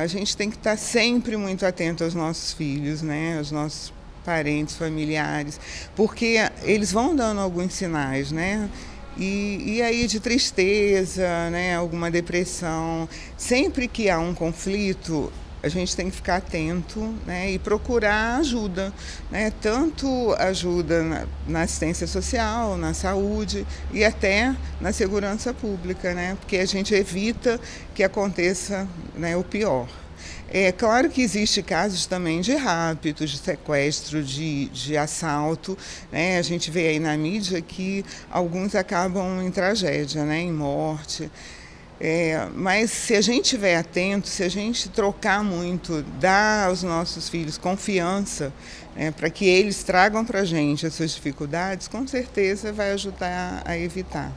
A gente tem que estar sempre muito atento aos nossos filhos, né, aos nossos parentes, familiares, porque eles vão dando alguns sinais, né? E, e aí de tristeza, né, alguma depressão. Sempre que há um conflito, a gente tem que ficar atento né, e procurar ajuda, né, tanto ajuda na, na, assistência social, na saúde e até na segurança pública, né, porque a gente evita que aconteça né, o pior. É claro que existe casos também de raptos, de sequestro, de, de assalto. Né? A gente vê aí na mídia que alguns acabam em tragédia, né? em morte. É, mas se a gente estiver atento, se a gente trocar muito, dar aos nossos filhos confiança né, para que eles tragam para a gente as suas dificuldades, com certeza vai ajudar a evitar.